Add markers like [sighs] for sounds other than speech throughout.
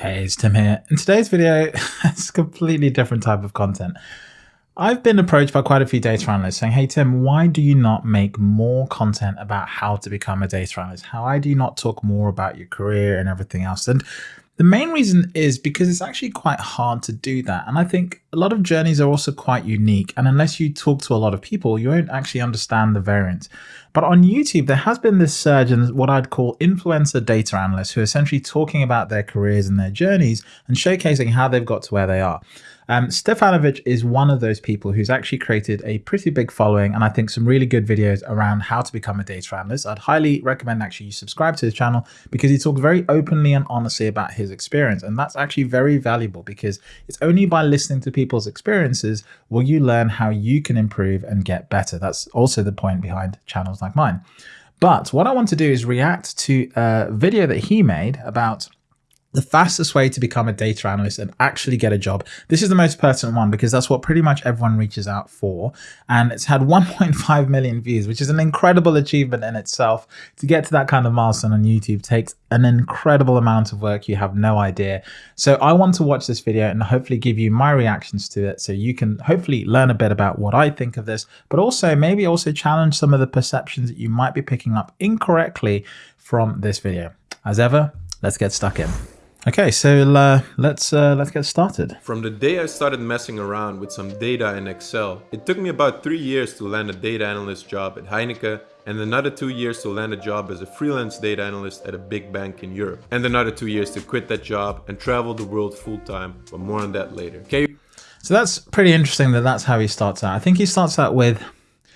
Hey, it's Tim here. In today's video, [laughs] it's a completely different type of content. I've been approached by quite a few data analysts saying, hey Tim, why do you not make more content about how to become a data analyst? How do you not talk more about your career and everything else? And the main reason is because it's actually quite hard to do that. And I think a lot of journeys are also quite unique. And unless you talk to a lot of people, you won't actually understand the variance. But on YouTube, there has been this surge in what I'd call influencer data analysts who are essentially talking about their careers and their journeys and showcasing how they've got to where they are. Um, Stefanovic is one of those people who's actually created a pretty big following and I think some really good videos around how to become a data analyst. I'd highly recommend actually you subscribe to his channel because he talks very openly and honestly about his experience. And that's actually very valuable because it's only by listening to people's experiences will you learn how you can improve and get better. That's also the point behind channels like mine. But what I want to do is react to a video that he made about the fastest way to become a data analyst and actually get a job. This is the most pertinent one because that's what pretty much everyone reaches out for. And it's had [laughs] 1.5 million views, which is an incredible achievement in itself. To get to that kind of milestone on YouTube takes an incredible amount of work. You have no idea. So I want to watch this video and hopefully give you my reactions to it. So you can hopefully learn a bit about what I think of this, but also maybe also challenge some of the perceptions that you might be picking up incorrectly from this video. As ever, let's get stuck in. Okay, so uh, let's uh, let's get started. From the day I started messing around with some data in Excel, it took me about three years to land a data analyst job at Heineken and another two years to land a job as a freelance data analyst at a big bank in Europe. And another two years to quit that job and travel the world full time, but more on that later. Okay. So that's pretty interesting that that's how he starts out. I think he starts out with,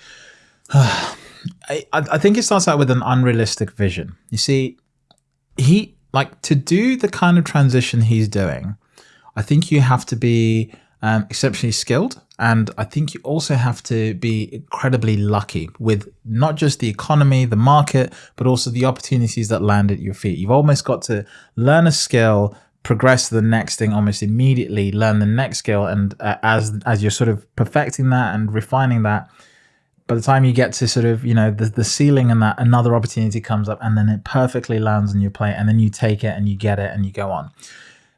[sighs] uh, I, I think he starts out with an unrealistic vision. You see, he like to do the kind of transition he's doing, I think you have to be um, exceptionally skilled. And I think you also have to be incredibly lucky with not just the economy, the market, but also the opportunities that land at your feet. You've almost got to learn a skill, progress to the next thing almost immediately, learn the next skill. And uh, as, as you're sort of perfecting that and refining that, by the time you get to sort of you know the, the ceiling and that another opportunity comes up and then it perfectly lands on your plate and then you take it and you get it and you go on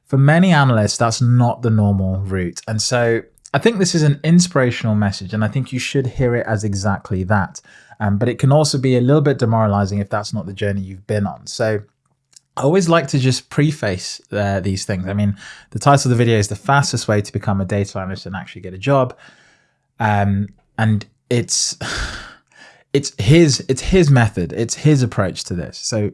for many analysts that's not the normal route and so i think this is an inspirational message and i think you should hear it as exactly that um, but it can also be a little bit demoralizing if that's not the journey you've been on so I always like to just preface uh, these things. I mean, the title of the video is the fastest way to become a data analyst and actually get a job. Um, and it's it's his it's his method. It's his approach to this. So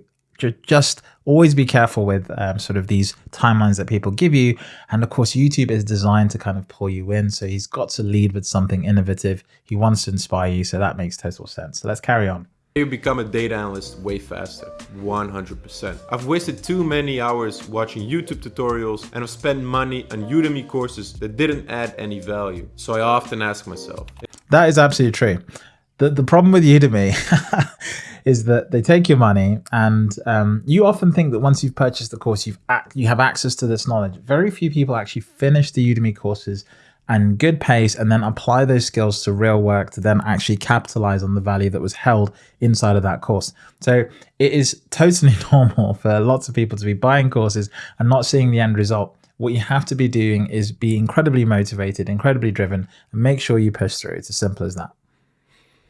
just always be careful with um, sort of these timelines that people give you. And of course youtube is designed to kind of pull you in. So he's got to lead with something innovative. He wants to inspire you. So that makes total sense. So let's carry on. You become a data analyst way faster, 100%. I've wasted too many hours watching YouTube tutorials and I've spent money on Udemy courses that didn't add any value. So I often ask myself. That is absolutely true. The, the problem with Udemy [laughs] is that they take your money and um, you often think that once you've purchased the course, you've you have access to this knowledge. Very few people actually finish the Udemy courses and good pace and then apply those skills to real work to then actually capitalize on the value that was held inside of that course. So it is totally [laughs] normal for lots of people to be buying courses and not seeing the end result. What you have to be doing is be incredibly motivated, incredibly driven, and make sure you push through. It's as simple as that.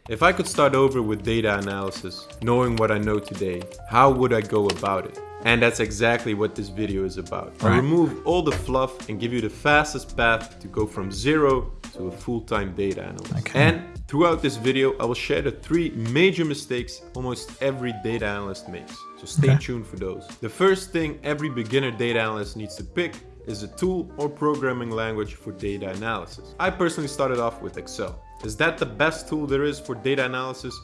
If I could start over with data analysis, knowing what I know today, how would I go about it? And that's exactly what this video is about. Right. I remove all the fluff and give you the fastest path to go from zero to a full-time data analyst. Okay. And throughout this video, I will share the three major mistakes almost every data analyst makes. So stay okay. tuned for those. The first thing every beginner data analyst needs to pick is a tool or programming language for data analysis. I personally started off with Excel. Is that the best tool there is for data analysis?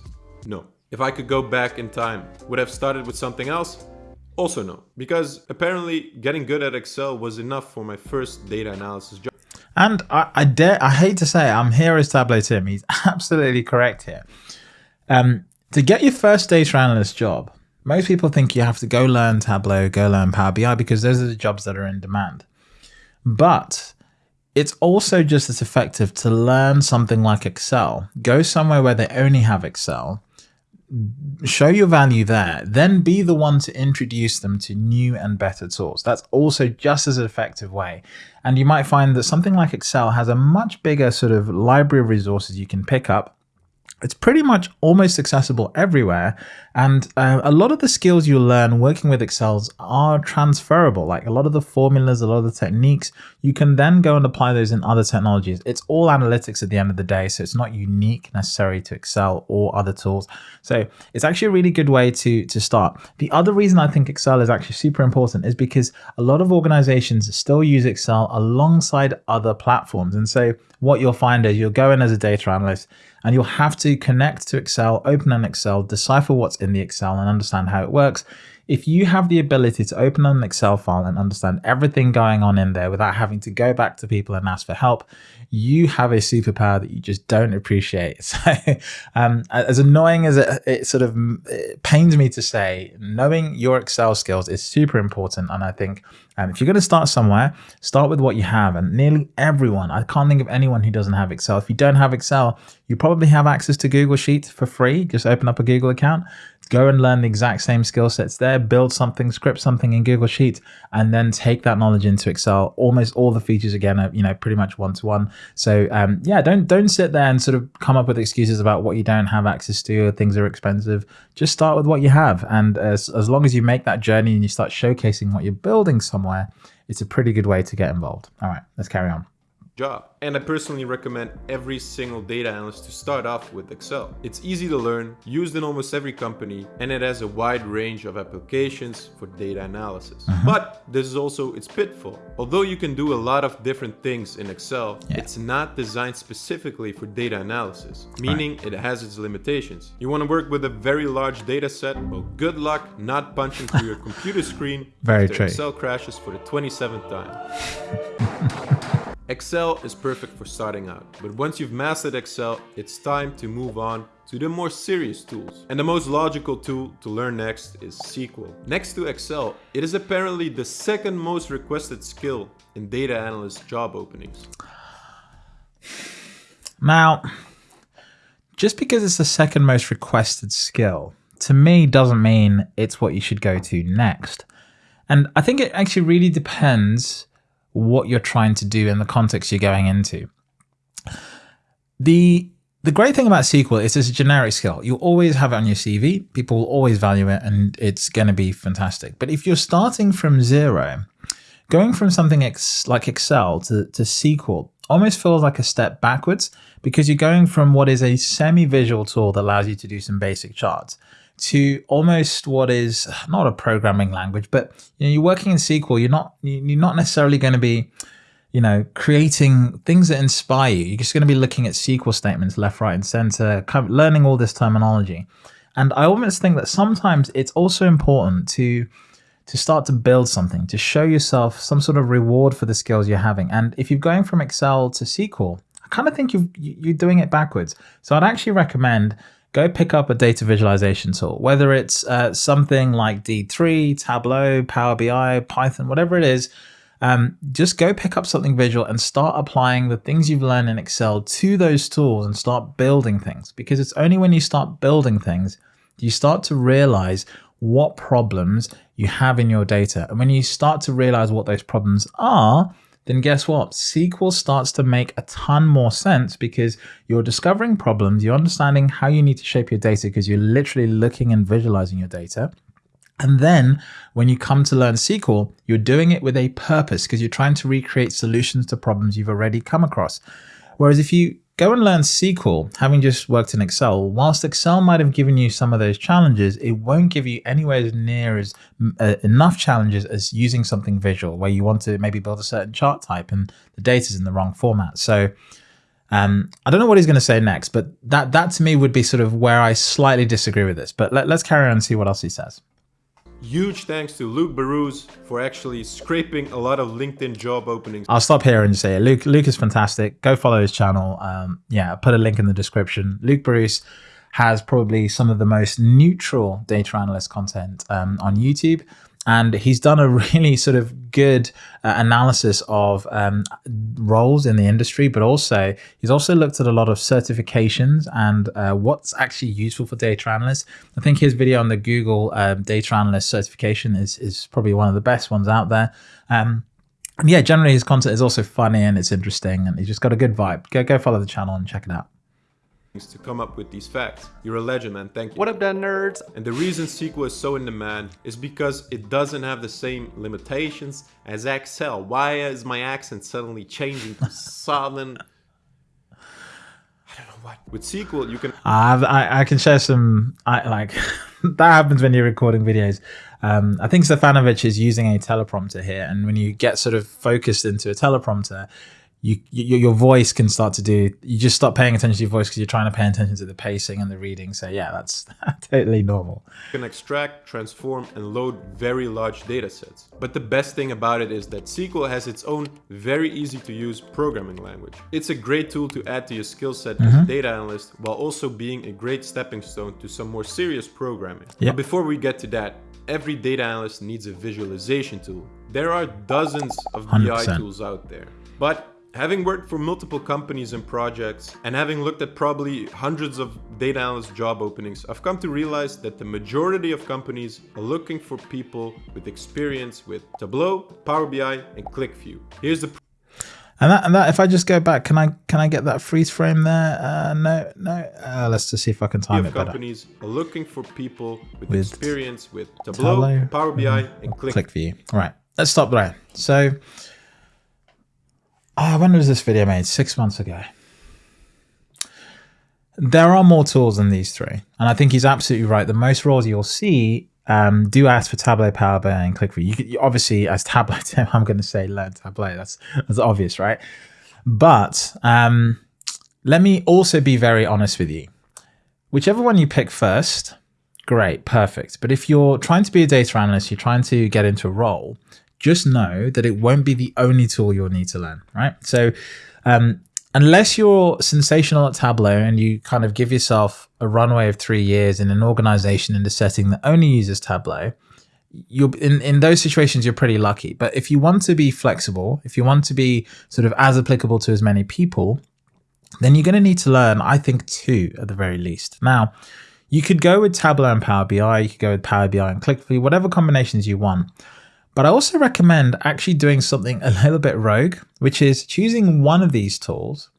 No. If I could go back in time, would I have started with something else? Also no, because apparently getting good at Excel was enough for my first data analysis job. And I, I dare, I hate to say it, I'm here as Tableau Tim. He's [laughs] absolutely correct here. Um, to get your first data analyst job, most people think you have to go learn Tableau, go learn Power BI because those are the jobs that are in demand. But it's also just as effective to learn something like Excel. Go somewhere where they only have Excel show your value there, then be the one to introduce them to new and better tools. That's also just as an effective way. And you might find that something like Excel has a much bigger sort of library of resources you can pick up it's pretty much almost accessible everywhere. And uh, a lot of the skills you learn working with Excels are transferable. Like a lot of the formulas, a lot of the techniques, you can then go and apply those in other technologies. It's all analytics at the end of the day. So it's not unique necessarily to Excel or other tools. So it's actually a really good way to, to start. The other reason I think Excel is actually super important is because a lot of organizations still use Excel alongside other platforms. And so what you'll find is you'll go in as a data analyst and you'll have to connect to Excel, open an Excel, decipher what's in the Excel and understand how it works. If you have the ability to open an Excel file and understand everything going on in there without having to go back to people and ask for help, you have a superpower that you just don't appreciate. [laughs] So, um, as annoying as it, it sort of it pains me to say, knowing your Excel skills is super important. And I think um, if you're going to start somewhere, start with what you have. And nearly everyone, I can't think of anyone who doesn't have Excel. If you don't have Excel, you probably have access to Google Sheets for free. Just open up a Google account, go and learn the exact same skill sets there, build something, script something in Google Sheets, and then take that knowledge into Excel. Almost all the features again are, you know, pretty much one to one. So um, yeah, don't don't sit there and sort of come up with excuses about what you don't have access to or things are expensive. Just start with what you have, and as as long as you make that journey and you start showcasing what you're building somewhere, it's a pretty good way to get involved. All right, let's carry on job. And I personally recommend every single data analyst to start off with Excel. It's easy to learn, used in almost every company, and it has a wide range of applications for data analysis. Uh -huh. But this is also its pitfall. Although you can do a lot of different things in Excel, yeah. it's not designed specifically for data analysis, meaning right. it has its limitations. You want to work with a very large data set? Well, good luck not punching through your computer screen [laughs] very true. Excel crashes for the 27th time. [laughs] Excel is perfect for starting out, but once you've mastered Excel, it's time to move on to the more serious tools. And the most logical tool to learn next is SQL. Next to Excel, it is apparently the second most requested skill in data analyst job openings. Now, just because it's the second most requested skill, to me doesn't mean it's what you should go to next. And I think it actually really depends what you're trying to do in the context you're going into. The the great thing about SQL is it's a generic skill. You always have it on your CV. People will always value it and it's going to be fantastic. But if you're starting from zero, going from something ex like Excel to, to SQL almost feels like a step backwards because you're going from what is a semi-visual tool that allows you to do some basic charts to almost what is not a programming language, but you know, you're working in SQL. You're not you're not necessarily going to be, you know, creating things that inspire you. You're just going to be looking at SQL statements left, right, and center, kind of learning all this terminology. And I almost think that sometimes it's also important to to start to build something, to show yourself some sort of reward for the skills you're having. And if you're going from Excel to SQL, I kind of think you you're doing it backwards. So I'd actually recommend go pick up a data visualization tool, whether it's uh, something like D3, Tableau, Power BI, Python, whatever it is. Um, just go pick up something visual and start applying the things you've learned in Excel to those tools and start building things. Because it's only when you start building things, you start to realize what problems you have in your data. And when you start to realize what those problems are, then guess what? SQL starts to make a ton more sense because you're discovering problems, you're understanding how you need to shape your data because you're literally looking and visualizing your data. And then when you come to learn SQL, you're doing it with a purpose because you're trying to recreate solutions to problems you've already come across. Whereas if you Go and learn SQL, having just worked in Excel. Whilst Excel might have given you some of those challenges, it won't give you anywhere near as uh, enough challenges as using something visual, where you want to maybe build a certain chart type and the data's in the wrong format. So um, I don't know what he's going to say next, but that that to me would be sort of where I slightly disagree with this. But let, let's carry on and see what else he says. Huge thanks to Luke Barousse for actually scraping a lot of LinkedIn job openings. I'll stop here and say. Luke, Luke is fantastic. Go follow his channel. Um, yeah, I'll put a link in the description. Luke Barousse has probably some of the most neutral data analyst content um, on YouTube. and he's done a [laughs] really sort of good uh, analysis of um, roles in the industry, but also he's also looked at a lot of certifications and uh, what's actually useful for data analysts. I think his video on the Google um, data analyst certification is is probably one of the best ones out there. Um, yeah, generally his content is also funny and it's interesting, and he's just got a good vibe. Go go follow the channel and check it out to come up with these facts. You're a legend, man. Thank you. What up, done nerds? And the reason SQL is so in demand is because it doesn't have the same limitations as Excel. Why is my accent suddenly changing to [laughs] southern? I don't know what. With SQL, you can. Uh, I I can share some. I like [laughs] that happens when you're recording videos. Um, I think Stefanovic is using a teleprompter here, and when you get sort of focused into a teleprompter, you, you, your voice can start to do you just stop paying attention to your voice because you're trying to pay attention to the pacing and the reading so yeah that's [laughs] totally normal you can extract transform and load very large data sets but the best thing about it is that sql has its own very easy to use programming language it's a great tool to add to your skill set mm -hmm. as a mm-hmm. data analyst while also being a great stepping stone to some more serious programming yep. but before we get to that every data analyst needs a visualization tool there are dozens of 100%. bi tools out there but Having worked for multiple companies and projects, and having looked at probably hundreds of data analyst job openings, I've come to realize that the majority of companies are looking for people with experience with Tableau, Power BI, and QlikView. Here's the and that, and that, if I just go back, can I can I get that freeze frame there? Uh, no, no. Uh, let's just see if I can time it better. Companies are looking for people with, with experience with Tableau, Tableau Power BI, mm, and Click. QlikView. All right, let's stop there. So oh, when was this video made? Six months ago. There are more tools than these three. And I think he's absolutely right. The most roles you'll see um, do ask for Tableau, Power BI, and QlikView. You, you obviously, as Tableau, [laughs] I'm going to say learn Tableau. That's that's obvious, right? But um, let me also be very honest with you. Whichever one you pick first, great, perfect. But if you're trying to be a data analyst, you're trying to get into a role, just know that it won't be the only tool you'll need to learn, right? So um, unless you're sensational at Tableau and you kind of give yourself a runway of three years in an organization in a setting that only uses Tableau, you're in, in those situations you're pretty lucky. But if you want to be flexible, if you want to be sort of as applicable to as many people, then you're going to need to learn, I think, two at the very least. Now, you could go with Tableau and Power BI, you could go with Power BI and QlikView, whatever combinations you want. But I also recommend actually doing something a little bit rogue, which is choosing one of these tools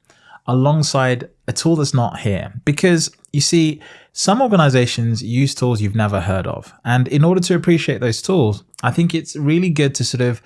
alongside a tool that's not here. Because you see, some organizations use tools you've never heard of. And in order to appreciate those tools, I think it's really good to sort of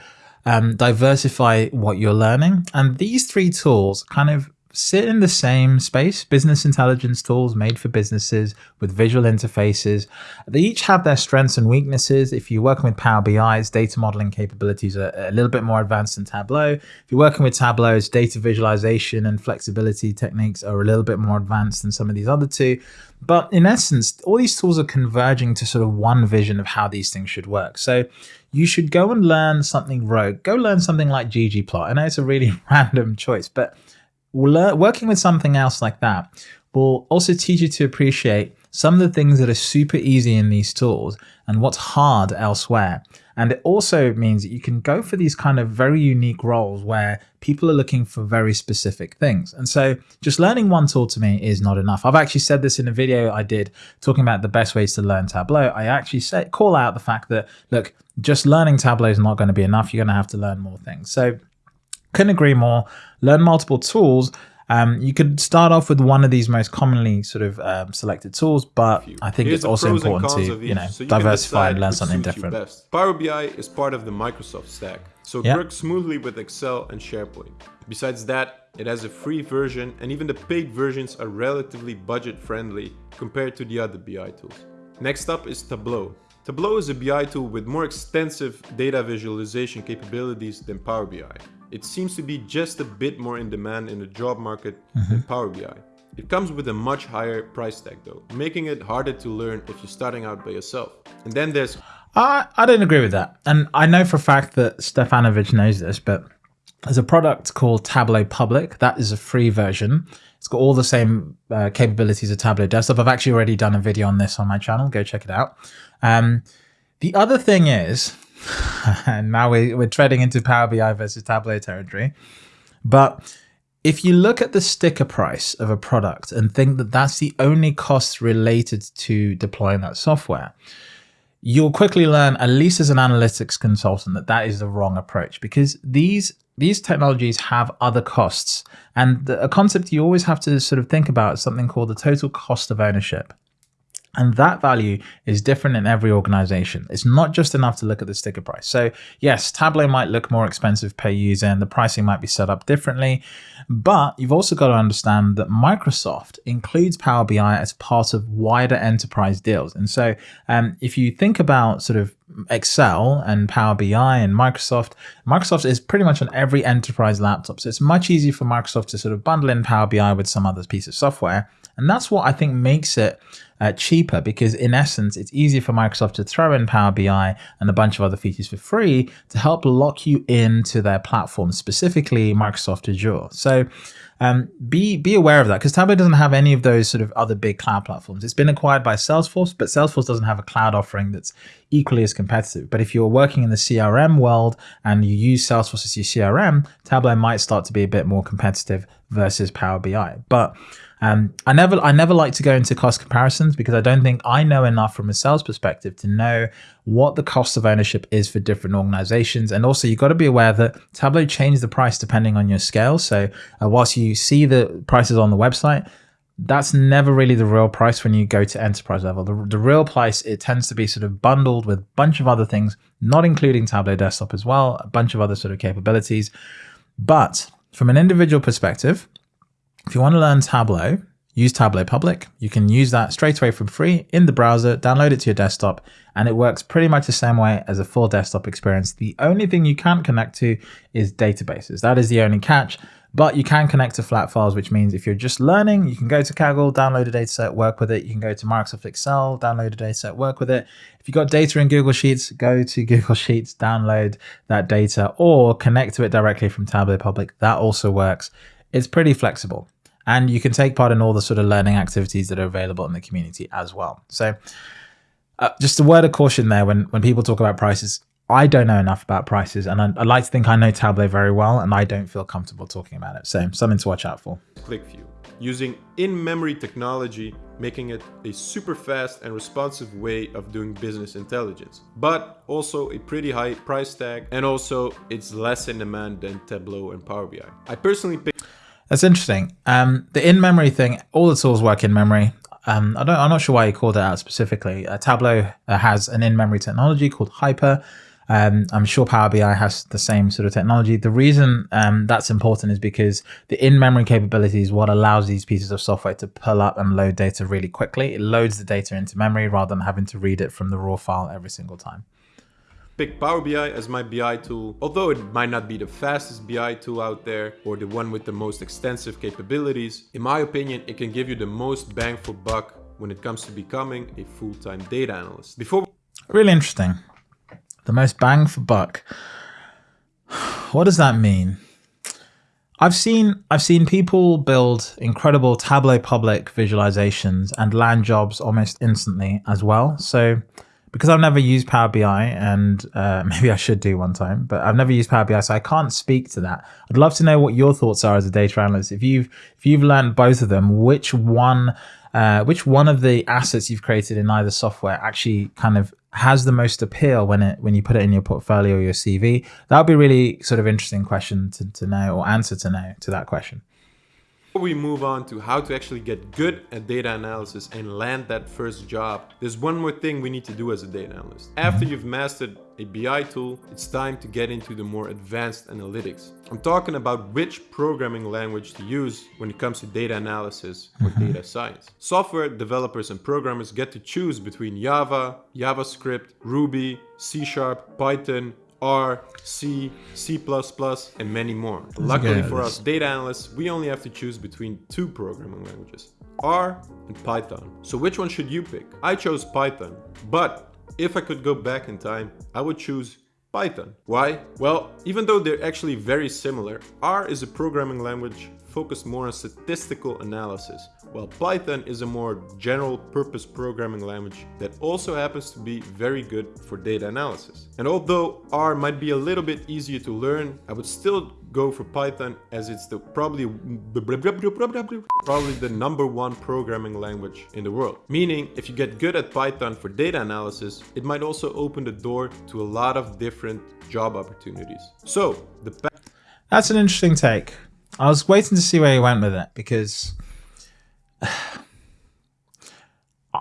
um, diversify what you're learning. And these three tools kind of sit in the same space, business intelligence tools made for businesses with visual interfaces. They each have their strengths and weaknesses. If you're working with Power BI's data modeling capabilities are a little bit more advanced than Tableau. If you're working with Tableau's data visualization and flexibility techniques are a little bit more advanced than some of these other two. But in essence, all these tools are converging to sort of one vision of how these things should work. So you should go and learn something rogue. Go learn something like ggplot. I know it's a really [laughs] random choice, but working with something else like that will also teach you to appreciate some of the things that are super easy in these tools and what's hard elsewhere. And it also means that you can go for these kind of very unique roles where people are looking for very specific things. And so just learning one tool to me is not enough. I've actually said this in a video I did talking about the best ways to learn Tableau. I actually say, call out the fact that, look, just learning Tableau is not going to be enough. You're going to have to learn more things. So couldn't agree more. Learn multiple tools. Um, you could start off with one of these most commonly sort of um, selected tools, but I think Here's it's also important to you know so you diversify and learn something different. Power BI is part of the Microsoft stack, so it yep. works smoothly with Excel and SharePoint. Besides that, it has a free version, and even the paid versions are relatively budget friendly compared to the other BI tools. Next up is Tableau. Tableau is a BI tool with more extensive data visualization capabilities than Power BI. It seems to be just a bit more in demand in the job market mm -hmm. than Power BI. It comes with a much higher price tag though, making it harder to learn if you're starting out by yourself. And then there's... I, I don't agree with that. And I know for a fact that Stefanovic knows this, but there's a product called Tableau Public. That is a free version. It's got all the same uh, capabilities of Tableau Desktop. I've actually already done a video on this on my channel. Go check it out. Um, the other thing is, [laughs] and now we, we're treading into Power BI versus Tableau territory. But if you look at the sticker price of a product and think that that's the only cost related to deploying that software, you'll quickly learn, at least as an analytics consultant, that that is the wrong approach because these these technologies have other costs. And a concept you always have to sort of think about is something called the total cost of ownership. And that value is different in every organization. It's not just enough to look at the sticker price. So yes, Tableau might look more expensive per user and the pricing might be set up differently, but you've also got to understand that Microsoft includes Power BI as part of wider enterprise deals. And so um, if you think about sort of Excel and Power BI and Microsoft, Microsoft is pretty much on every enterprise laptop. So it's much easier for Microsoft to sort of bundle in Power BI with some other piece of software. And that's what I think makes it uh, cheaper because in essence, it's easier for Microsoft to throw in Power BI and a bunch of other features for free to help lock you into their platform, specifically Microsoft Azure. So um, be be aware of that because Tableau doesn't have any of those sort of other big cloud platforms. It's been acquired by Salesforce, but Salesforce doesn't have a cloud offering that's equally as competitive. But if you're working in the CRM world and you use Salesforce as your CRM, Tableau might start to be a bit more competitive versus Power BI. But um, I never I never like to go into cost comparisons because I don't think I know enough from a sales perspective to know what the cost of ownership is for different organizations. And also you've got to be aware that Tableau changes the price depending on your scale. So uh, whilst you see the prices on the website, that's never really the real price when you go to enterprise level. The, the real price, it tends to be sort of bundled with a bunch of other things, not including Tableau Desktop as well, a bunch of other sort of capabilities. But from an individual perspective, if you want to learn Tableau, use Tableau Public. You can use that straight away from free in the browser, download it to your desktop, and it works pretty much the same way as a full desktop experience. The only thing you can't connect to is databases. That is the only catch, but you can connect to flat files, which means if you're just learning, you can go to Kaggle, download a dataset, work with it. You can go to Microsoft Excel, download a dataset, work with it. If you've got data in Google Sheets, go to [laughs] Google Sheets, download that data, or connect to it directly from Tableau Public. That also works. It's pretty flexible and you can take part in all the sort of learning activities that are available in the community as well. So uh, just a word of caution there when, when people talk about prices, I don't know enough about prices and I, I like to think I know Tableau very well and I don't feel comfortable talking about it. So something to watch out for. QlikView, using in-memory technology, making it a super fast and responsive way of doing business intelligence, but also a pretty high price tag and also it's less in demand than Tableau and Power BI. I personally picked that's interesting. Um, the in-memory thing, all the tools work in memory. Um, I don't, I'm not sure why you called it out specifically. Uh, Tableau uh, has an in-memory technology called Hyper. Um, I'm sure Power BI has the same sort of technology. The reason um, that's important is because the in-memory capability is what allows these pieces of software to pull up and load data really quickly. It loads the data into memory rather than having to read it from the raw file every single time pick Power BI as my BI tool. Although it might not be the fastest BI tool out there or the one with the most extensive capabilities, in my opinion, it can give you the most bang for buck when it comes to becoming a full-time data analyst. Before Really interesting. The most bang for buck. [sighs] What does that mean? I've seen I've seen people build incredible Tableau public visualizations and land jobs almost instantly as well. So because I've never used Power BI and uh, [laughs] maybe I should do one time, but I've never used Power BI, so I can't speak to that. I'd love to know what your thoughts are as a data analyst. If you've if you've learned both of them, which one uh, which one of the assets you've created in either software actually kind of has the most appeal when it when you put it in your portfolio or your CV? That would be really sort of interesting question to, to know or answer to know to that question. Before we move on to how to actually get good at data analysis and land that first job, there's one more thing we need to do as a data analyst. After you've mastered a BI tool, it's time to get into the more advanced analytics. I'm talking about which programming language to use when it comes to data analysis or mm-hmm. data science. Software developers and programmers get to choose between Java, JavaScript, Ruby, C Sharp, Python, R, C, C++, and many more. Luckily for us data analysts, we only have to choose between two programming languages, R and Python. So which one should you pick? I chose Python, but if I could go back in time, I would choose Python. Why? Well, even though they're actually very similar, R is a programming language focused more on statistical analysis, while Python is a more general purpose programming language that also happens to be very good for data analysis. And although R might be a little bit easier to learn, I would still go for Python as it's the probably probably the number one programming language in the world. Meaning if you get good at Python for data analysis, it might also open the door to a lot of different job opportunities. So the That's an interesting take. I was waiting to see where you went with it because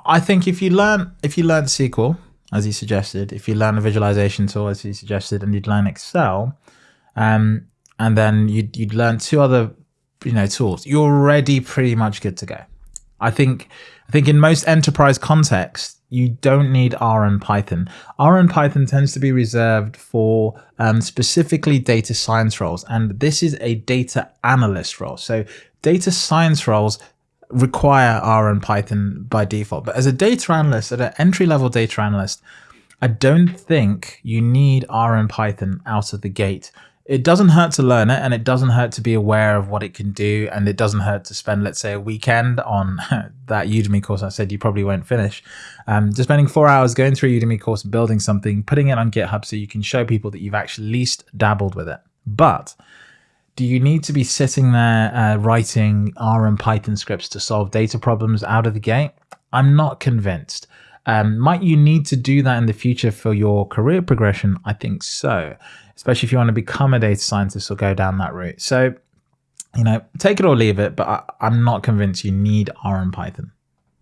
I think if you learn if you learn SQL as you suggested, if you learn a visualization tool as you suggested, and you'd learn Excel, um, and then you'd, you'd learn two other you know tools you're already pretty much good to go. I think i think in most enterprise contexts you don't need r and python. R and python tends to be reserved for um, specifically data science roles and this is a data analyst role. So data science roles require r and python by default. But as a data analyst at an entry level data analyst i don't think you need r and python out of the gate. It doesn't hurt to learn it and it doesn't hurt to be aware of what it can do and it doesn't hurt to spend let's say a weekend on [laughs] that udemy course i said you probably won't finish. Um, just spending four hours going through a udemy course building something putting it on github so you can show people that you've actually least dabbled with it. But do you need to be sitting there uh, writing r and python scripts to solve data problems out of the gate i'm not convinced um, might you need to do that in the future for your career progression i think so especially if you want to become a data scientist or go down that route. So, you know, take it or leave it, but I, am not convinced you need R and Python.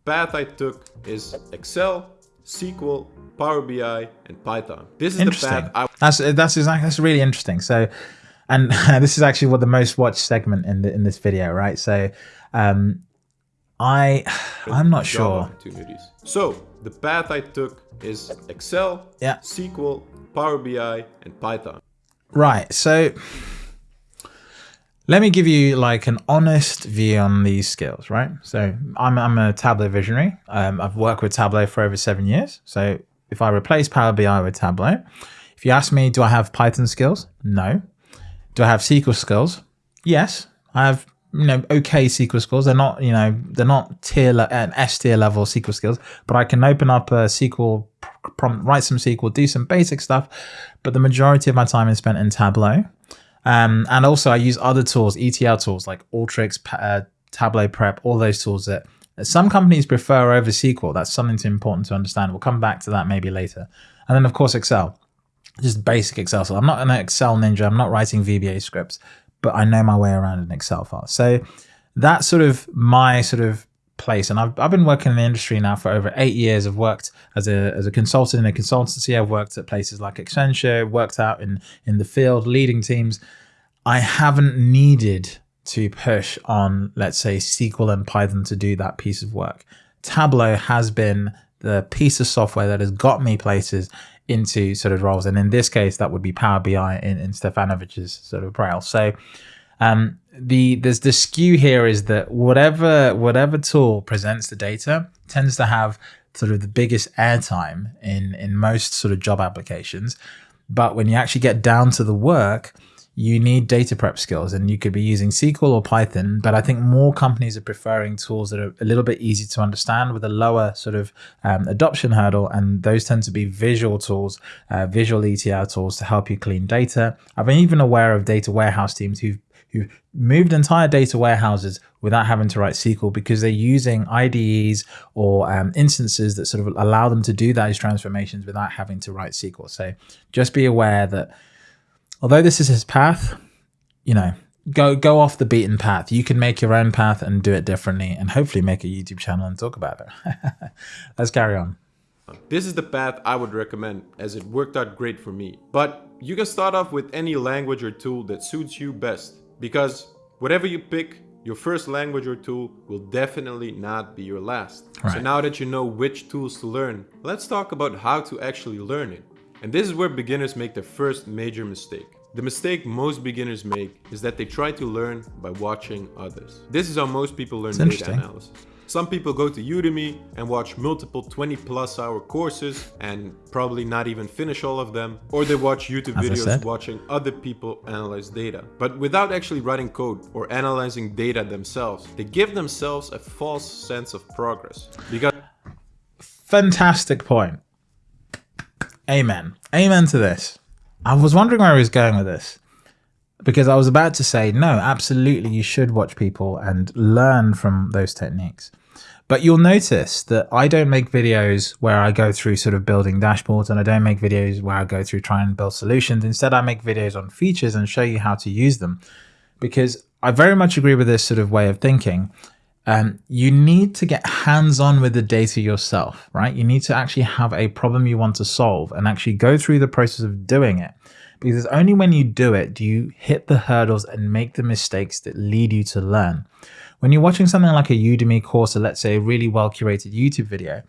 Path I took is Excel, SQL, Power BI, and Python. This is the path I. That's that's exactly that's really interesting. So, and [laughs] this is actually what the most watched segment in the, in this video, right? So, um, I [sighs] I'm not sure. Opportunities. So the path I took is Excel, yeah. SQL, Power BI, and Python. Right. So let me give you like an honest view on these skills, right? So I'm, I'm a Tableau visionary. Um, I've worked with Tableau for over seven years. So if I replace Power BI with Tableau, if you ask me, do I have Python skills? No. Do I have SQL skills? Yes. I have you know okay SQL skills. They're not you know they're not tier an S tier level SQL skills, but I can open up a SQL prompt, write some SQL, do some basic stuff. But the majority of my time is spent in Tableau, um, and also I use other tools, ETL tools like Alteryx, uh, Tableau Prep, all those tools that some companies prefer over SQL. That's something important to understand. We'll come back to that maybe later. And then of course Excel, just basic Excel. So I'm not an Excel ninja. I'm not writing VBA scripts but I know my way around an Excel file. So that's sort of my sort of place. And I've, I've been working in the industry now for over eight years. I've worked as a, as a consultant in a consultancy. I've worked at places like Accenture, worked out in, in the field, leading teams. I haven't needed to push on, let's say, SQL and Python to do that piece of work. Tableau has been the piece of software that has got me places into sort of roles. And in this case, that would be Power BI in, in Stefanovic's sort of braille. So um, the there's the skew here is that whatever whatever tool presents the data tends to have sort of the biggest airtime in in most sort of job applications. But when you actually get down to the work, you need data prep skills and you could be using SQL or Python, but I think more companies are preferring tools that are a little bit easy to understand with a lower sort of um, adoption hurdle. And those tend to be visual tools, uh, visual ETL tools to help you clean data. I've been even aware of data warehouse teams who've who moved entire data warehouses without having to write SQL because they're using IDEs or um, instances that sort of allow them to do those transformations without having to write SQL. So just be aware that although this is his path, you know, go go off the beaten path. You can make your own path and do it differently, and hopefully make a YouTube channel and talk about it. [laughs] Let's carry on. This is the path I would recommend as it worked out great for me. But you can start off with any language or tool that suits you best because whatever you pick, your first language or tool will definitely not be your last. Right. So now that you know which tools to learn, let's talk about how to actually learn it. And this is where beginners make their first major mistake. The mistake most beginners make is that they try to learn by watching others. This is how most people learn data analysis. Some people go to Udemy and watch multiple 20 plus hour courses and probably not even finish all of them. Or they watch YouTube As videos watching other people analyze data. But without actually writing code or analyzing data themselves, they give themselves a false sense of progress. Because Fantastic point. Amen. Amen to this. I was wondering where he was going with this because I was about to say, no, absolutely, you should watch people and learn from those techniques. But you'll notice that I don't make videos where I go through sort of building dashboards and I don't make videos where I go through trying to build solutions. Instead, I make videos on features and show you how to use them because I very much agree with this sort of way of thinking. Um, you need to get hands on with the data yourself, right? You need to actually have a problem you want to solve and actually go through the process of doing it. Because it's only when you do it do you hit the hurdles and make the mistakes that lead you to learn. When you're watching something like a Udemy course or let's say a really well curated YouTube video,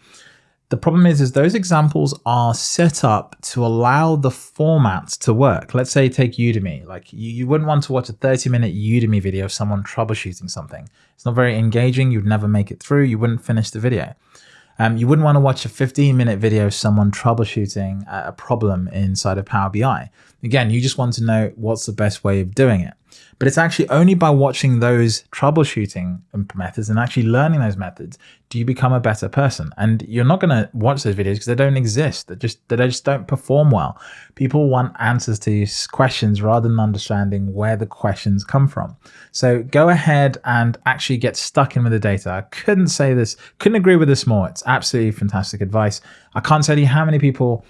the problem is, is those examples are set up to allow the format to work. Let's say take Udemy. Like you, you wouldn't want to watch a 30 minute Udemy video of someone troubleshooting something. It's not very engaging. You'd never make it through. You wouldn't finish the video. Um, you wouldn't want to watch a 15 minute video of someone troubleshooting a problem inside of Power BI. Again, you just want to know what's the best way of doing it. But it's actually only by watching those troubleshooting methods and actually learning those methods do you become a better person. And you're not going to watch those videos because they don't exist. They just they just don't perform well. People want answers to questions rather than understanding where the questions come from. So go ahead and actually get stuck in with the data. I couldn't say this, couldn't agree with this more. It's absolutely fantastic advice. I can't tell you how many people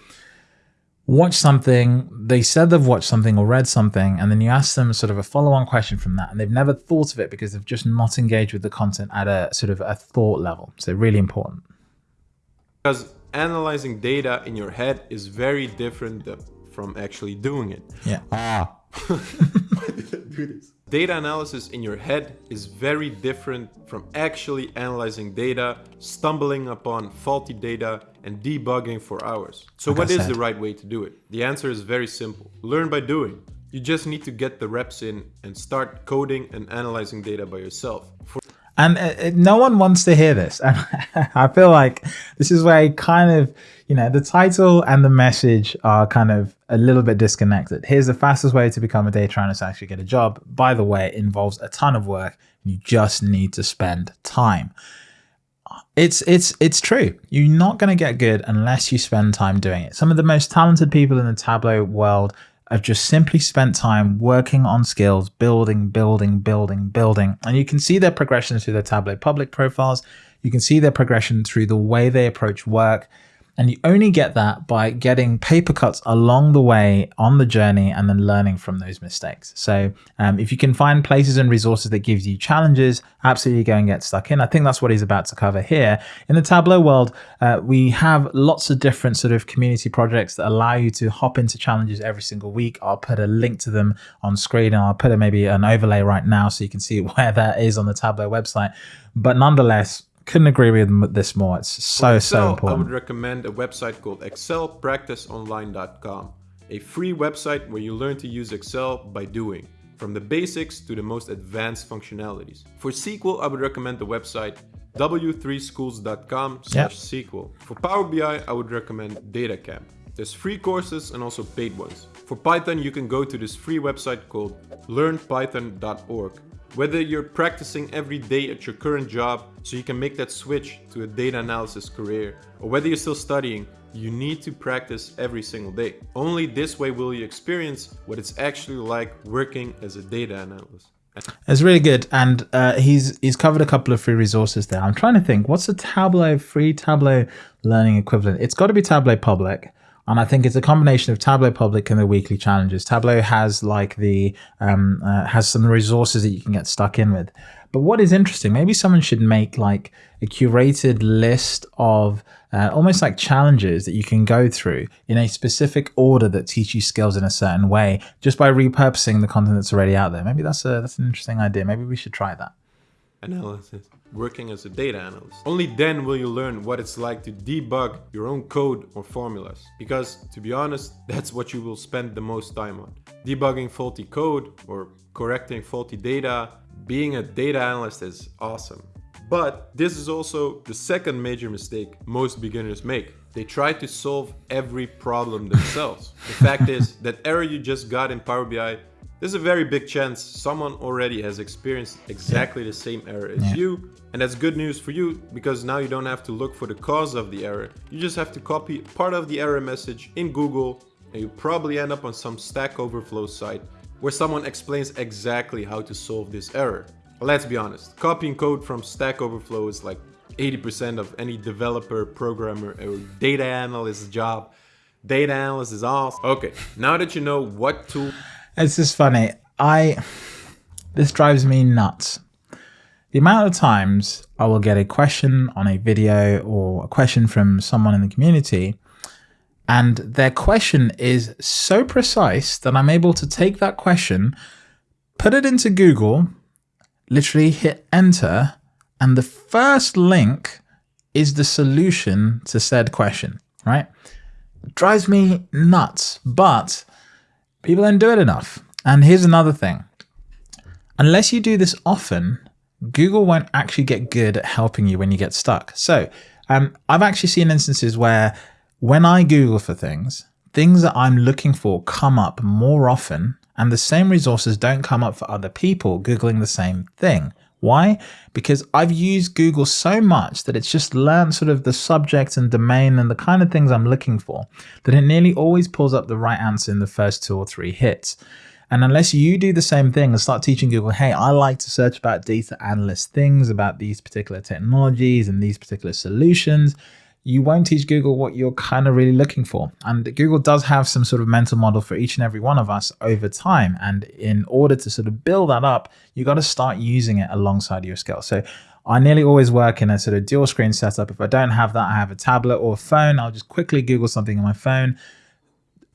watch something, they said they've watched something or read something, and then you ask them sort of a follow on question from that, and they've never thought of it because they've just not engaged with the content at a sort of a thought level. So, really important. because analyzing data in your head is very different from actually doing it. Yeah. Ah. [laughs] Why did I do this? Data analysis in your head is very different from actually analyzing data, stumbling upon faulty data, and debugging for hours. So, Like what I is the right way to do it? The answer is very simple learn by doing. You just need to get the reps in and start coding and analyzing data by yourself. For And uh, uh, no one wants to hear this. [laughs] And I feel like this is where kind of, you know, the title and the message are kind of a little bit disconnected. Here's the fastest way to become a data analyst and actually get a job. By the way, it involves a ton of work. You just need to spend time. It's it's it's true. You're not going to get good unless you spend time doing it. Some of the most talented people in the Tableau world have just simply spent time working on skills, building, building, building, building. And you can see their progression through their Tableau public profiles. You can see their progression through the way they approach work. And you only get that by getting paper cuts along the way on the journey and then learning from those mistakes. So um, if you can find places and resources that gives you challenges, absolutely go and get stuck in. I think that's what he's about to cover here. In the Tableau world, uh, we have lots of different sort of community projects that allow you to hop into challenges every single week. I'll put a link to them on screen and I'll put a, maybe an overlay right now so you can see [laughs] where that is on the Tableau website. But nonetheless, couldn't agree with this more. It's so, so Excel, I would recommend a website called excelpracticeonline.com, a free website where you learn to use Excel by doing, from the basics to the most advanced functionalities. For SQL, I would recommend the website w3schools.com slash SQL. For Power BI, I would recommend DataCamp. There's free courses and also paid ones. For Python, you can go to this free website called learnpython.org. Whether you're practicing every day at your current job so you can make that switch to a data analysis career, or whether you're still studying, you need to practice every single day. Only this way will you experience what it's actually like working as a data analyst. It's really good, and uh, he's he's covered a couple of free resources there. I'm trying to think, what's a Tableau free Tableau learning equivalent? It's got to be Tableau Public, and I think it's a combination of Tableau Public and the weekly challenges. Tableau has like the um, uh, has some resources that you can get stuck in with. But what is interesting, maybe someone should make like a curated list of uh, almost like challenges that you can go through in a specific order that teach you skills in a certain way, just by repurposing the content that's already out there. Maybe that's a that's an interesting idea. Maybe we should try that. Analysis, working as a data analyst. Only then will you learn what it's like to debug your own code or formulas. Because, to be honest, [laughs] that's what you will spend the most time on. Debugging faulty code or correcting faulty data. Being a data analyst is awesome. But this is also the second major mistake most beginners make. They try to solve every problem themselves. the fact is, that error you just got in Power BI, there's a very big chance someone already has experienced exactly the same error as yeah. you. And that's good news for you because now you don't have to look for the cause of the error. You just have to copy part of the error message in Google and you probably end up on some Stack Overflow site where someone explains exactly how to solve this error. But let's be honest, copying code from Stack Overflow is like 80% of any developer, programmer, or data analyst's job. Data analyst is awesome. Okay, now that you know what tool... It's just funny. I... This drives me nuts. The amount of times I will get a question on a video or a question from someone in the community and their question is so precise that I'm able to take that question, put it into Google, literally hit enter, and the first link is the solution to said question, right? Drives me nuts, but people don't do it enough. And here's another thing. Unless you do this often, Google won't actually get good at helping you when you get stuck. So um, I've actually seen instances where when I Google for things, things that I'm looking for come up more often and the same resources don't come up for other people Googling the same thing. Why? Because I've used Google so much that it's just learned sort of the subject and domain and the kind of things I'm looking for that it nearly always pulls up the right answer in the first two or three hits. And unless you do the same thing and start teaching Google, hey, I like to search about data analyst things, about these particular technologies and these particular solutions, you won't teach Google what you're kind of really looking for. And Google does have some sort of mental model for each and every one of us over time. And in order to sort of build that up, you got to start using it alongside your skills. So I nearly always work in a sort of dual screen setup. If I don't have that, I have a tablet or a phone. I'll just quickly Google something on my phone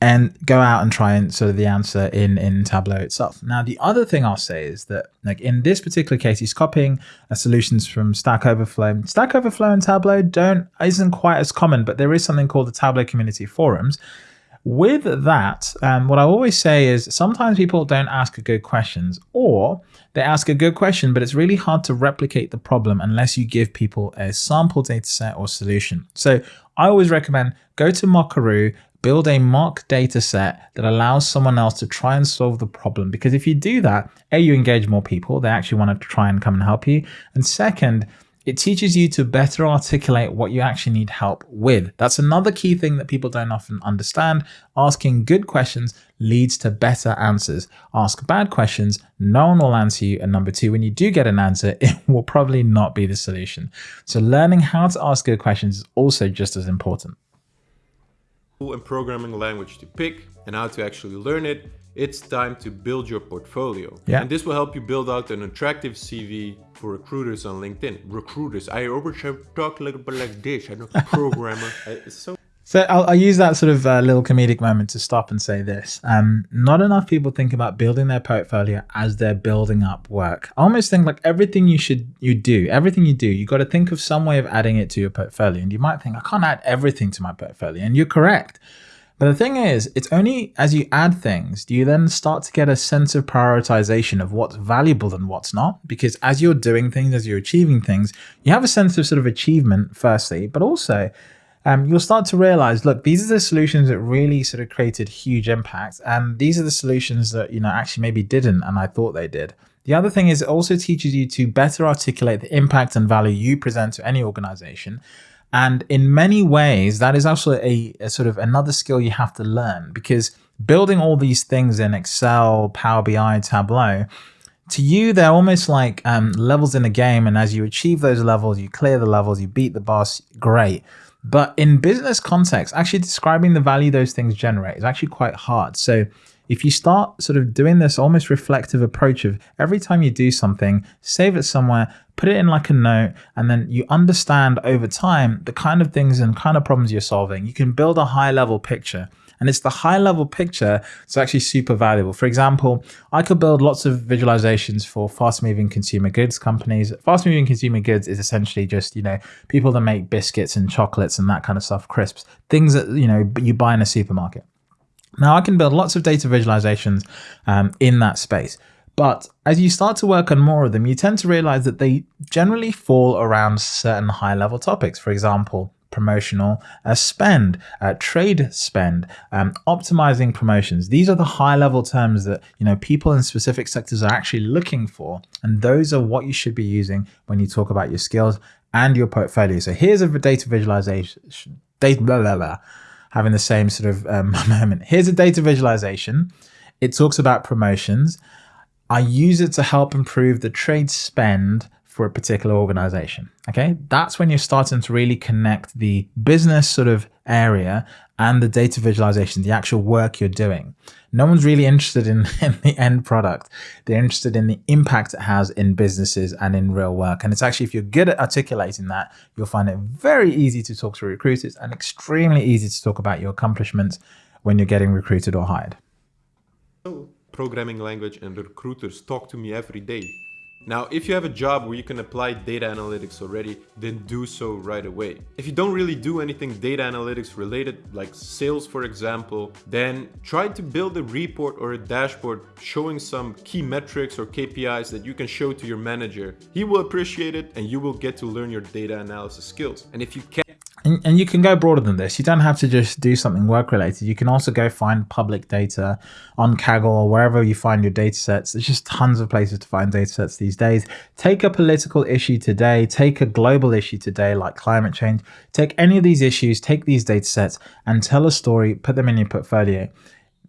and go out and try and sort of the answer in in Tableau itself. Now, the other thing I'll say is that like in this particular case, he's copying solutions from Stack Overflow. Stack Overflow and Tableau don't isn't quite as common, but there is something called the Tableau Community Forums. With that, um, what I always say is sometimes people don't ask good questions or they ask a good question, but it's really hard to replicate the problem unless you give people a sample data set or solution. So I always recommend go to Mockaroo, build a mock data set that allows someone else to try and solve the problem. Because if you do that, A, you engage more people, they actually want to try and come and help you. And second, it teaches you to better articulate what you actually need help with. That's another key thing that people don't often understand. Asking good questions leads to better answers. Ask bad questions, no one will answer you. And number two, when you do get an answer, [laughs] it will probably not be the solution. So learning how to ask good questions is also just as important and programming language to pick and how to actually learn it, it's time to build your portfolio. Yeah. And this will help you build out an attractive CV for recruiters on LinkedIn. Recruiters, I always talk a little bit like this. I'm a programmer. [laughs] it's so so I'll, I'll, use that sort of uh, little comedic moment to stop and say this. Um, not enough people think about building their portfolio as they're building up work. I almost think like everything you should you do, everything you do, you got to think of some way of adding it to your portfolio. And you might think, I can't add everything to my portfolio. And you're correct. But the thing is, it's only as you add things do you then start to get a sense of prioritization of what's valuable and what's not. Because as you're doing things, as you're achieving things, you have a sense of sort of achievement, firstly, but also um, you'll start to realize, look, these are the solutions that really sort of created huge impact. And these are the solutions that, you know, actually maybe didn't and I thought they did. The other thing is it also teaches you to better articulate the impact and value you present to any organization. And in many ways, that is also a, a sort of another skill you have to learn because building all these things in Excel, Power BI, Tableau, to you, they're almost like um, levels in a game. And as you achieve those levels, you clear the levels, you beat the boss, great. But in business context, actually describing the value those things generate is actually quite hard. So if you start sort of doing this almost reflective approach of every time you do something, save it somewhere, put it in like a note, and then you understand over time the kind of things and kind of problems you're solving, you can build a high level picture. And it's the high level picture that's actually super valuable. For example, I could build lots of visualizations for fast moving consumer goods companies. Fast moving consumer goods is essentially just, you know, people that make biscuits and chocolates and that kind of stuff, crisps, things that, you know, you buy in a supermarket. Now I can build lots of data visualizations um, in that space. But as you start to work on more of them, you tend to realize that they generally fall around certain high level topics. For example, promotional uh, spend, uh, trade spend, um, optimizing promotions. These are the high level terms that you know people in specific sectors are actually looking for, and those are what you should be using when you talk about your skills and your portfolio. So here's a data visualization, data blah blah blah, having the same sort of um, [laughs] moment. Here's a data visualization. It talks about promotions. I use it to help improve the trade spend for a particular organization. Okay, that's when you're starting to really connect the business sort of area and the data visualization, the actual work you're doing. No one's really interested in, [laughs] in the end product. They're interested in the impact it has in businesses and in real work. And it's actually, if you're good at articulating that, you'll find it very easy to talk to recruiters and extremely easy to talk about your accomplishments when you're getting recruited or hired. Programming language and recruiters talk to me every day. Now, if you have a job where you can apply data analytics already, then do so right away. If you don't really do anything data analytics related, like sales for example, then try to build a report or a dashboard showing some key metrics or KPIs that you can show to your manager. He will appreciate it and you will get to learn your data analysis skills. And if you can and, and you can go broader than this. You don't have to just do something work related. You can also go find public data on Kaggle or wherever you find your data sets. There's just tons of places to find data sets these days. Take a political issue today, take a global issue today, like climate change. Take any of these issues, take these data sets and tell a story, put them in your portfolio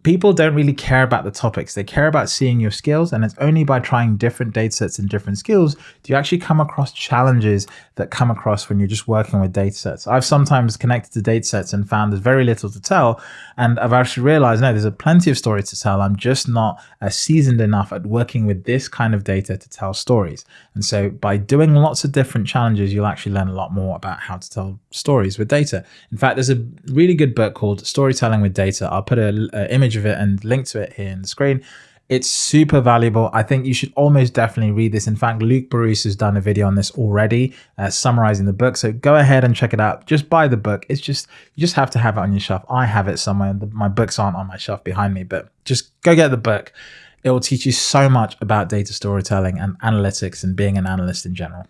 people don't really care about the topics. They care about seeing your skills. And it's only by trying different data sets and different skills do you actually come across challenges that come across when you're just working with data sets. I've sometimes connected to data sets and found there's very little to tell. And I've actually realized, no, there's a plenty of stories to tell. I'm just not uh, seasoned enough at working with this kind of data to tell stories. And so by doing lots of different challenges, you'll actually learn a lot more about how to tell stories with data. In fact, there's a really good book called Storytelling with Data. I'll put an image image of it and link to it here in the screen. It's super valuable. I think you should almost definitely read this. In fact, Luke Barousse has done a video on this already, uh, summarizing the book. So go ahead and check it out. Just buy the book. It's just, you just have to have it on your shelf. I have it somewhere. My books aren't on my shelf behind me, but just go get the book. It will teach you so much about data storytelling and analytics and being an analyst in general.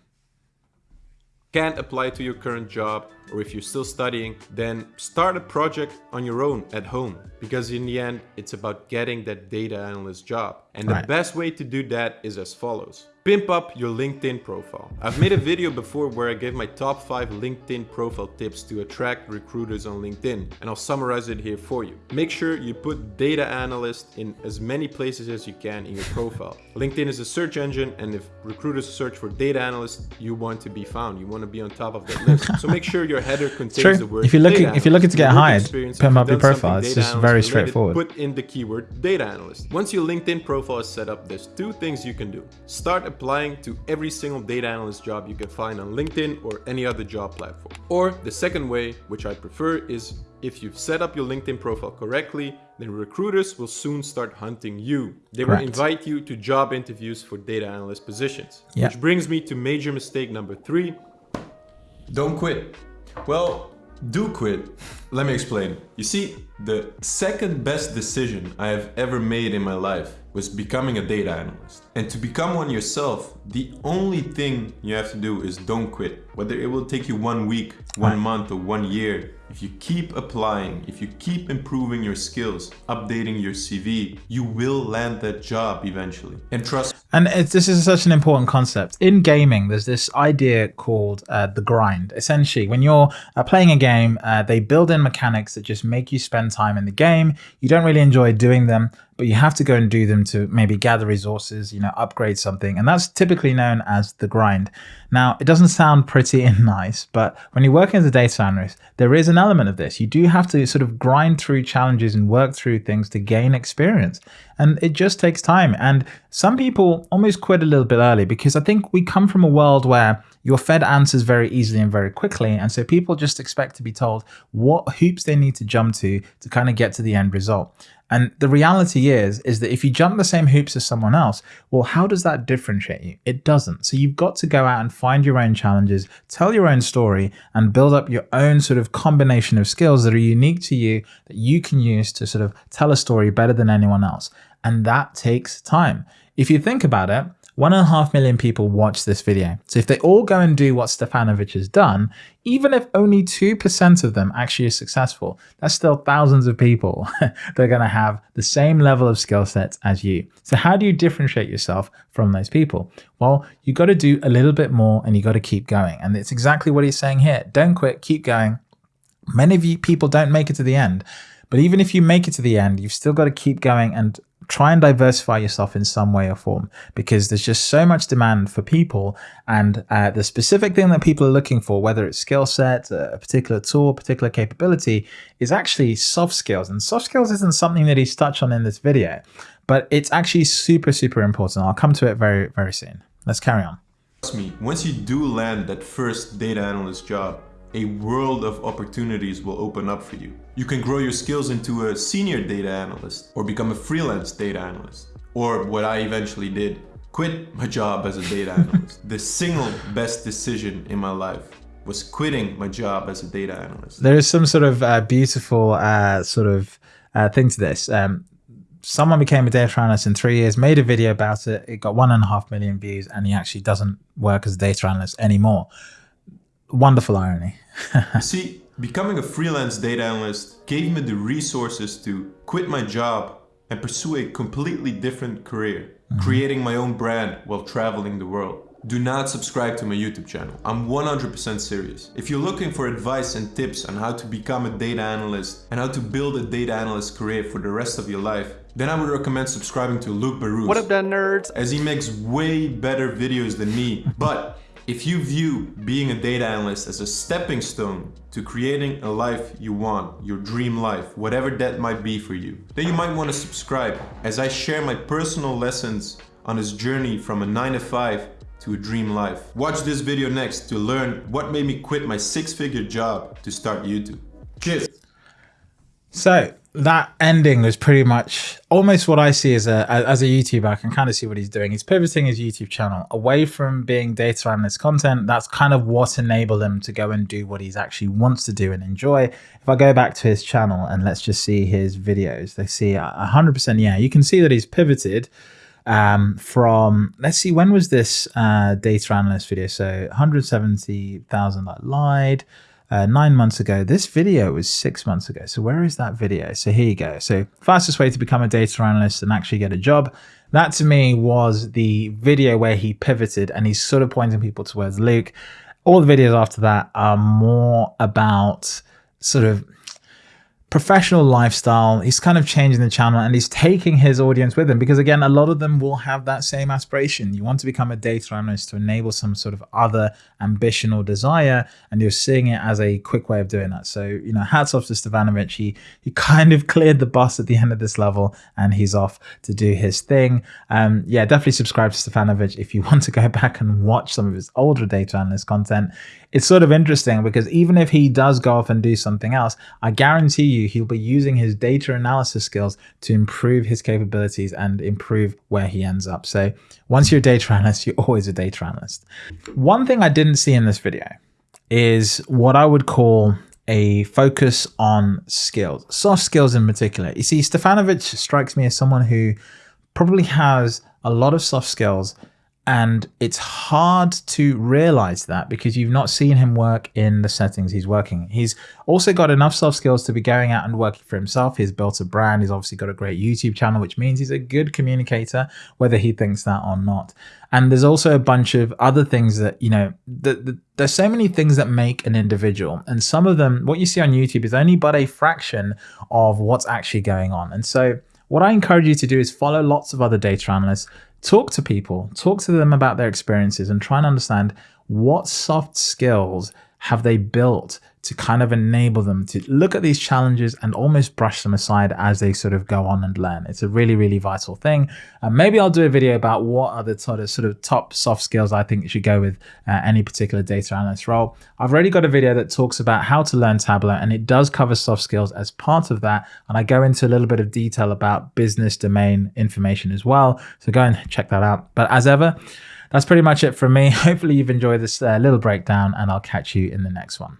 Can't apply to your current job or if you're still studying, then start a project on your own at home. Because in the end, it's about getting that data analyst job. And the right. best way to do that is as follows. Pimp up your LinkedIn profile. I've made a video before where I gave my top 5 LinkedIn profile tips to attract recruiters on LinkedIn and I'll summarize it here for you. Make sure you put data analyst in as many places as you can in your profile. LinkedIn is a search engine and if recruiters search for data analyst, you want to be found. You want to be on top of that list. So make sure your header [laughs] contains the word If you're looking if you're looking to get hired, pimp up your profile. It's just very straightforward. Put in the keyword data analyst. Once your LinkedIn profile is set up, there's two things you can do. Start applying to every single data analyst job you can find on LinkedIn or any other job platform. Or the second way, which I prefer, is if you've set up your LinkedIn profile correctly, then recruiters will soon start hunting you. They Correct. will invite you to job interviews for data analyst positions. Yep. Which brings me to major mistake number three. Don't quit. Well, do quit. Let me explain. You see, the second best decision I have ever made in my life was becoming a data analyst. And to become one yourself, the only thing you have to do is don't quit. Whether it will take you one week, one month or one year, if you keep applying, if you keep improving your skills, updating your CV, you will land that job eventually. And trust and this is such an important concept. In gaming, there's this idea called uh, the grind. Essentially, when you're uh, playing a game, uh, they build in mechanics that just make you spend time in the game. You don't really enjoy doing them, but you have to go and do them to maybe gather resources, you know, upgrade something. And that's typically known as the grind. Now, it doesn't sound pretty and [laughs] nice, but when you're working as a data analyst, there is an element of this. You do have to sort of grind through challenges and work through things to gain experience. And it just takes time. And some people almost quit a little bit early because I think we come from a world where you're fed answers very easily and very quickly. And so people just expect to be told what hoops they need to jump to to kind of get to the end result. And the reality is, is that if you jump the same hoops as someone else, well, how does that differentiate you? It doesn't. So you've got to go out and find your own challenges, tell your own story, and build up your own sort of combination of skills that are unique to you that you can use to sort of tell a story better than anyone else. And that takes time. If you think about it, one and a half million people watch this video. So if they all go and do what Stefanovic has done, even if only 2% of them actually are successful, that's still thousands of people [laughs] that are going to have the same level of skill sets as you. So how do you differentiate yourself from those people? Well, you got to do a little bit more and you got to keep going. And it's exactly what he's saying here. Don't quit, keep going. Many of you people don't make it to the end. But even if you make it to the end, you've still got to keep going and try and diversify yourself in some way or form because there's just so much demand for people and uh, the specific thing that people are looking for, whether it's skill set, a particular tool, particular capability, is actually soft skills. And soft skills isn't something that he's touched on in this video, but it's actually super, super important. I'll come to it very, very soon. Let's carry on. Trust me, once you do land that first data analyst job, a world of opportunities will open up for you. You can grow your skills into a senior data analyst or become a freelance data analyst. Or what I eventually did, quit my job as a data analyst. the single best decision in my life was quitting my job as a data analyst. There is some sort of uh, beautiful uh, sort of uh, thing to this. Um, someone became a data analyst in three years, made a video about it. It got one and a half million views, and he actually doesn't work as a data analyst anymore. Wonderful irony. [laughs] See, becoming a freelance data analyst gave me the resources to quit my job and pursue a completely different career, mm -hmm. creating my own brand while traveling the world. Do not subscribe to my YouTube channel. I'm 100% serious. If you're looking for advice and tips on how to become a data analyst and how to build a data analyst career for the rest of your life, then I would recommend subscribing to Luke Barousse. What up, then nerds? As he makes way better videos than me. [laughs] but if you view being a data analyst as a stepping stone to creating a life you want, your dream life, whatever that might be for you, then you might want to subscribe as I share my personal lessons on this journey from a 9 to 5 to a dream life. Watch this video next to learn what made me quit my six-figure job to start YouTube. Cheers! So, that ending was pretty much almost what I see as a as a YouTuber. I can kind of see what he's doing. He's pivoting his YouTube channel away from being data analyst content. That's kind of what enabled him to go and do what he's actually wants to do and enjoy. If I go back to his channel and let's just see his videos, they see 100%. Yeah, you can see that he's pivoted um, from, let's see, when was this uh, data analyst video? So 170,000 I lied uh, nine months ago. This video was six months ago. So where is that video? So here you go. So fastest way to become a data analyst and actually get a job. That to me was the video where he pivoted and he's sort of pointing people towards Luke. All the videos after that are more about sort of professional lifestyle. He's kind of changing the channel and he's taking his audience with him because again, a lot of them will have that same aspiration. You want to become a data analyst to enable some sort of other ambition or desire, and you're seeing it as a quick way of doing that. So, you know, hats off to Stefanovic. He, he kind of [laughs] cleared the bus at the end of this level and he's off to do his thing. Um, yeah, definitely subscribe to Stefanovic if you [laughs] want to go back and watch some of his older data analyst content. It's sort of interesting because even if he does go off and do something else, I guarantee you he'll be using his data analysis skills to improve his capabilities and improve where he ends up. So once you're a data analyst, you're always a data analyst. One thing I didn't see in this video is what I would call a focus on skills, soft skills in particular. You see, Stefanovic strikes me as someone who probably has a lot of soft skills and it's hard to realize that because you've not seen him work in the settings he's working. He's also got enough soft skills to be going out and working for himself. He's built a brand. He's obviously got a great YouTube channel, which means he's a good communicator, whether he thinks that or not. And there's also a bunch of other things that, you know, the, the, there's so many things that make an individual. And some of them, what you see on YouTube is only but a fraction of what's actually going on. And so what I encourage you to do is follow lots of other data analysts, talk to people, talk to them about their experiences and try and understand what soft skills have they built to kind of enable them to look at these challenges and almost brush them aside as they sort of go on and learn. It's a really, really vital thing. And maybe I'll do a video about what are the sort of, sort of top soft skills I think should go with uh, any particular data analyst role. I've already got a video that talks about how to learn Tableau and it does cover soft skills as part of that. And I go into a little bit of detail about business domain information as well. So go and check that out. But as ever, that's pretty much it from me. [laughs] Hopefully you've enjoyed this uh, little breakdown and I'll catch you in the next one.